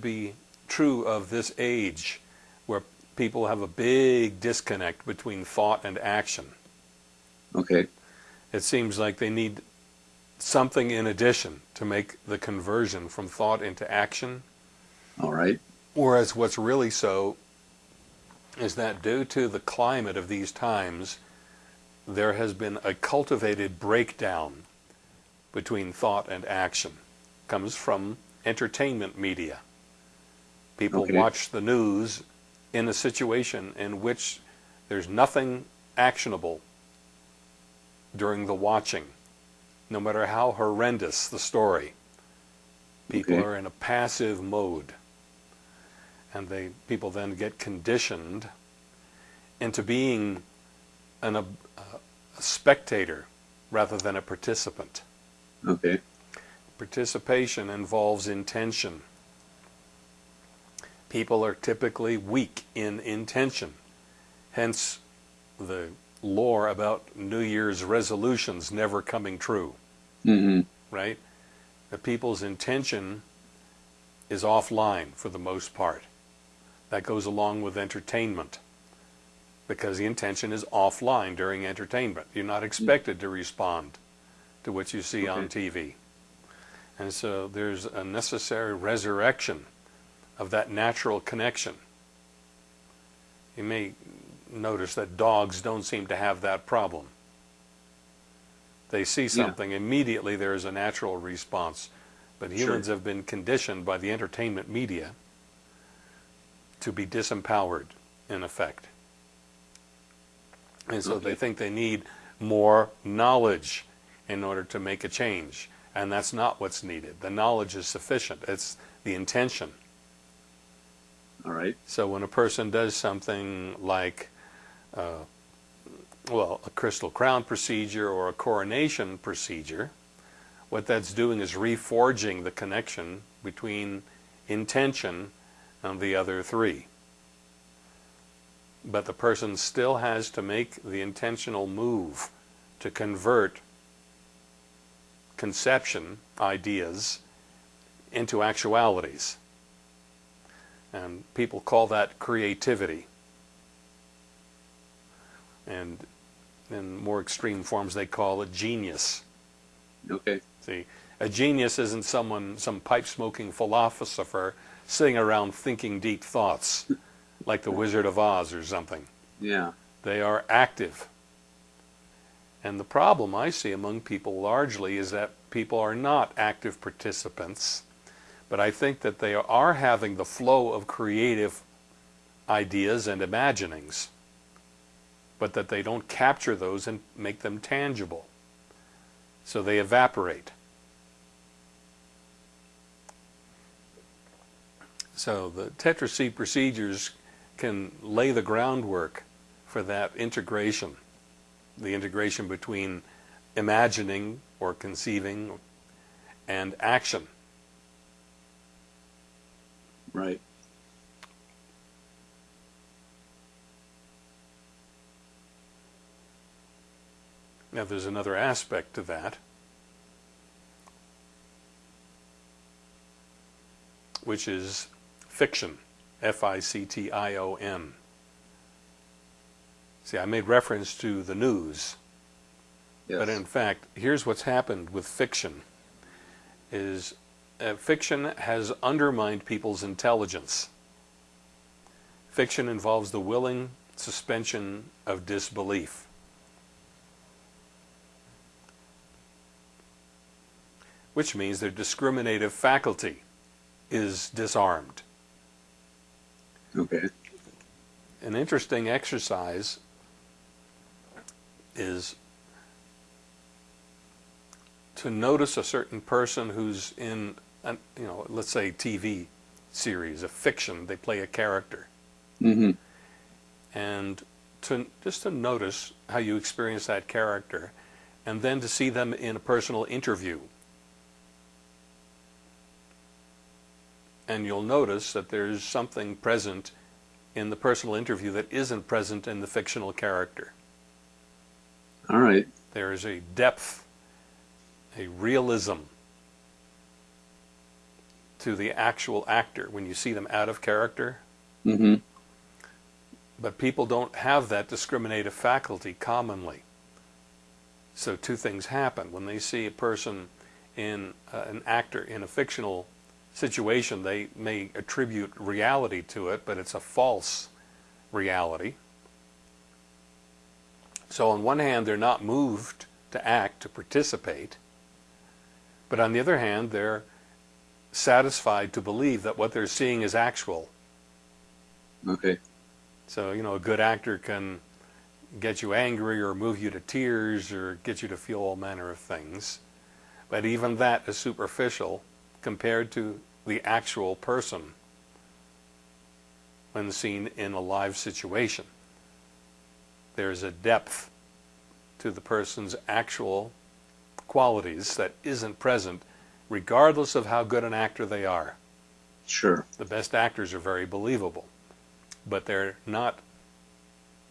be true of this age where people have a big disconnect between thought and action. Okay. It seems like they need something in addition to make the conversion from thought into action. All right. Whereas what's really so is that due to the climate of these times, there has been a cultivated breakdown between thought and action. It Comes from entertainment media. People Okay. watch the news in a situation in which there's nothing actionable during the watching, no matter how horrendous the story. People Okay. are in a passive mode. And they people then get conditioned into being an, a, a spectator rather than a participant. Okay. Participation involves intention. People are typically weak in intention. Hence the lore about New Year's resolutions never coming true, Mm-hmm. right? The people's intention is offline for the most part. That goes along with entertainment because the intention is offline during entertainment. You're not expected to respond to what you see on TV. And so there's a necessary resurrection of that natural connection. You may notice that dogs don't seem to have that problem. They see something, immediately there is a natural response. But humans have been conditioned by the entertainment media to be disempowered, in effect. And so they think they need more knowledge in order to make a change. And that's not what's needed. The knowledge is sufficient. It's the intention. All right. So when a person does something like, uh, well, a crystal crown procedure or a coronation procedure, what that's doing is reforging the connection between intention and the other three. But the person still has to make the intentional move to convert conception, ideas, into actualities. And people call that creativity. And in more extreme forms, they call it genius. Okay. See, a genius isn't someone, some pipe-smoking philosopher sitting around thinking deep thoughts, like the Wizard of Oz or something. Yeah. They are active. And the problem I see among people largely is that people are not active participants, but I think that they are having the flow of creative ideas and imaginings, but that they don't capture those and make them tangible. So they evaporate. So the Tetra C procedures can lay the groundwork for that integration, the integration between imagining or conceiving and action. Right. Now there's another aspect to that, which is fiction, F-I-C-T-I-O-N. See, I made reference to the news, Yes. but in fact, here's what's happened with fiction, is uh, fiction has undermined people's intelligence. Fiction involves the willing suspension of disbelief. which means their discriminative faculty is disarmed. okay. An interesting exercise is to notice a certain person who's in, an, you know, let's say TV series, a fiction, they play a character, Mm-hmm. and to just to notice how you experience that character, and then to see them in a personal interview. And you'll notice that there's something present in the personal interview that isn't present in the fictional character. All right. There is a depth, a realism to the actual actor when you see them out of character. hmm But people don't have that discriminative faculty commonly. So two things happen. When they see a person in uh, an actor in a fictional situation, they may attribute reality to it, but it's a false reality. So on one hand, they're not moved to act, to participate. But on the other hand, they're satisfied to believe that what they're seeing is actual. Okay. So, you know, a good actor can get you angry or move you to tears or get you to feel all manner of things. But even that is superficial compared to the actual person when seen in a live situation. There's a depth to the person's actual qualities that isn't present regardless of how good an actor they are. Sure. The best actors are very believable, but they're not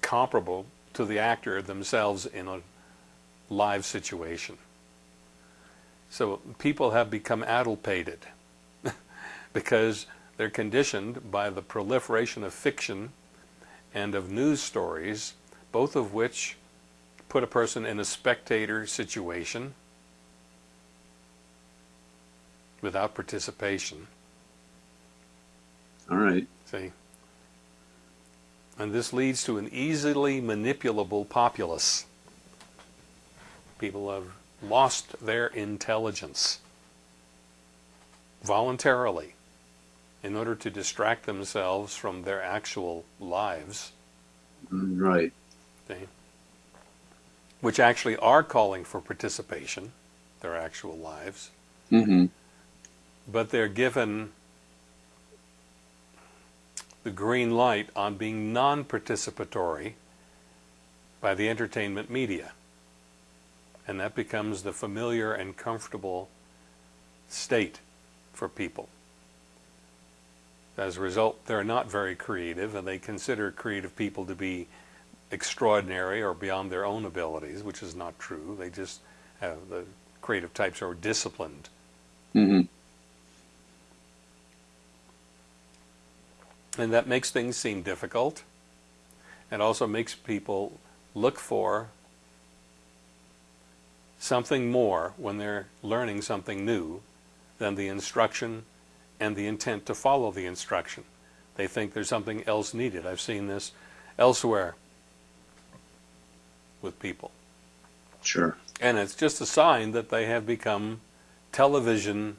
comparable to the actor themselves in a live situation. So people have become addlepated because they're conditioned by the proliferation of fiction and of news stories, both of which put a person in a spectator situation without participation. All right. See? And this leads to an easily manipulable populace. People have lost their intelligence voluntarily in order to distract themselves from their actual lives, Mm, Right. see? which actually are calling for participation, their actual lives, hmm but they're given the green light on being non-participatory by the entertainment media. And that becomes the familiar and comfortable state for people. As a result, they're not very creative and they consider creative people to be extraordinary or beyond their own abilities, which is not true. They just have the creative types are disciplined. hmm And that makes things seem difficult. It also makes people look for something more when they're learning something new than the instruction and the intent to follow the instruction. They think there's something else needed. I've seen this elsewhere with people. Sure. And it's just a sign that they have become television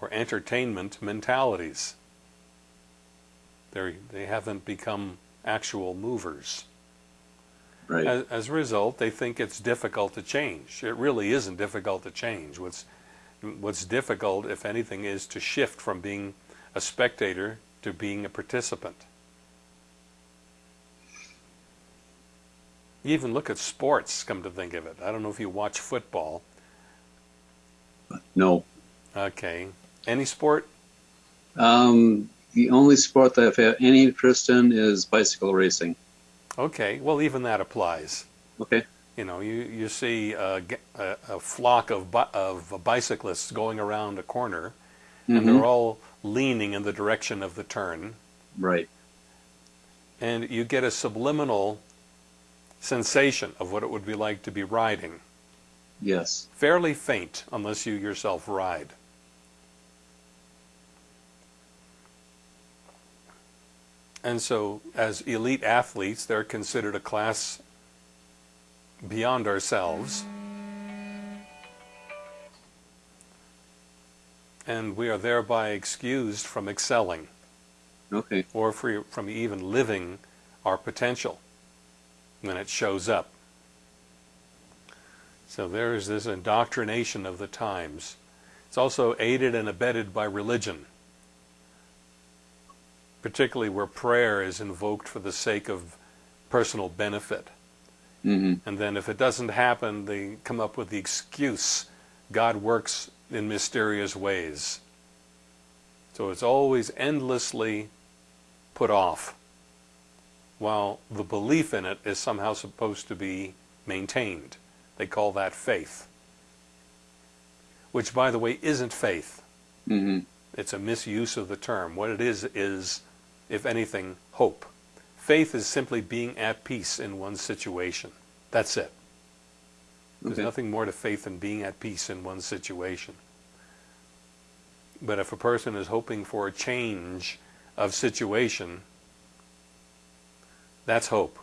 or entertainment mentalities. They're, they haven't become actual movers. Right. As, as a result, they think it's difficult to change. It really isn't difficult to change. What's, what's difficult, if anything, is to shift from being a spectator to being a participant. You even look at sports, come to think of it. I don't know if you watch football. no. Okay. Any sport? Um, the only sport that I've had any interest in is bicycle racing. Okay. Well, even that applies. Okay. You know, you, you see a flock of, of bicyclists going around a corner, and Mhm. they're all leaning in the direction of the turn, Right. and you get a subliminal sensation of what it would be like to be riding. Yes. Fairly faint, unless you yourself ride. And so, as elite athletes, they're considered a class beyond ourselves. And we are thereby excused from excelling Okay. or from even living our potential when it shows up. So there is this indoctrination of the times. It's also aided and abetted by religion, particularly where prayer is invoked for the sake of personal benefit. hmm And then if it doesn't happen, they come up with the excuse God works in mysterious ways. So it's always endlessly put off, while the belief in it is somehow supposed to be maintained. They call that faith, which, by the way, isn't faith. hmm It's a misuse of the term. What it is is, if anything, hope. Faith is simply being at peace in one's situation. That's it. There's Okay. nothing more to faith than being at peace in one's situation. But if a person is hoping for a change of situation, that's hope.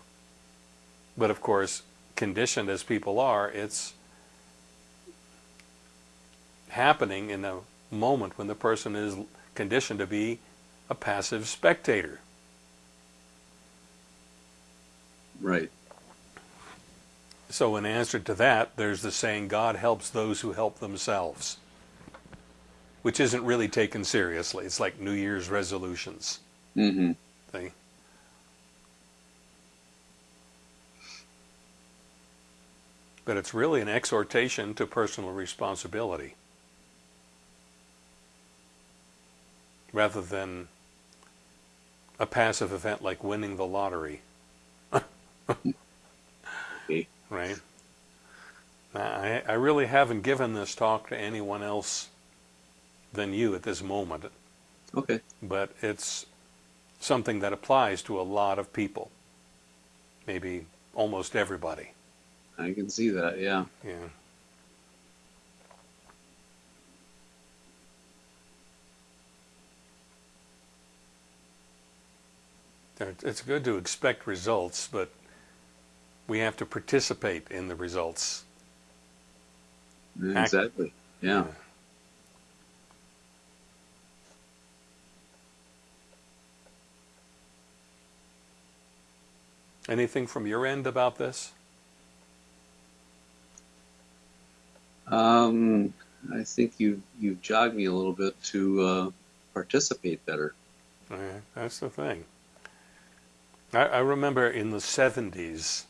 But of course, conditioned as people are, it's happening in a moment when the person is conditioned to be a passive spectator. Right. So, in answer to that, there's the saying, God helps those who help themselves, which isn't really taken seriously. It's like New Year's resolutions. Mm-hmm. See? But it's really an exhortation to personal responsibility rather than a passive event like winning the lottery. Okay. Right? I, I really haven't given this talk to anyone else than you at this moment, Okay. but it's something that applies to a lot of people. Maybe almost everybody. I can see that. Yeah. Yeah. It's good to expect results, but we have to participate in the results. Act- Exactly. Yeah. Anything from your end about this? Um, I think you you've jogged me a little bit to uh, participate better. Yeah, that's the thing. I, I remember in the 70s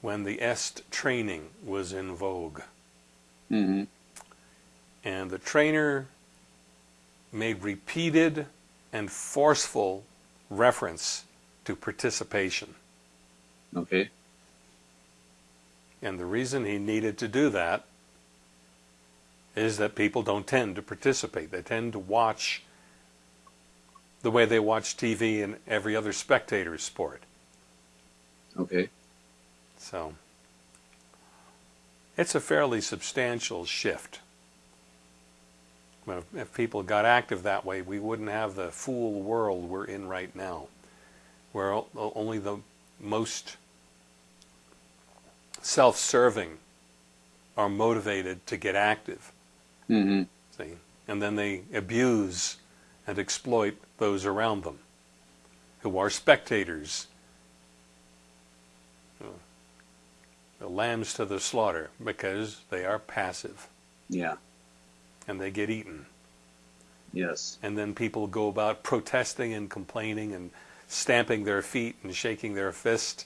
when the EST training was in vogue, Mm-hmm. and the trainer made repeated and forceful reference to participation. Okay. And the reason he needed to do that is that people don't tend to participate. They tend to watch the way they watch TV and every other spectator's sport. Okay. So it's a fairly substantial shift. Well, if- if people got active that way, we wouldn't have the fool world we're in right now, where only the most self-serving are motivated to get active. Mm-hmm. See, and then they abuse and exploit those around them, who are spectators, the lambs to the slaughter, because they are passive Yeah. and they get eaten. Yes. And then people go about protesting and complaining and stamping their feet and shaking their fist,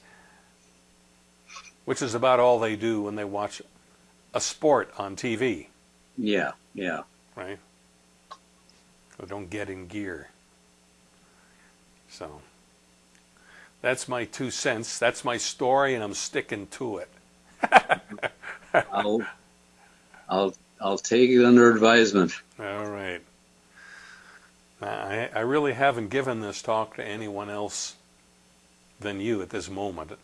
which is about all they do when they watch a sport on TV. Yeah. Yeah. right? Or don't get in gear. So that's my two cents. That's my story, and I'm sticking to it. I'll I'll I'll take it under advisement. All right. I, I really haven't given this talk to anyone else than you at this moment,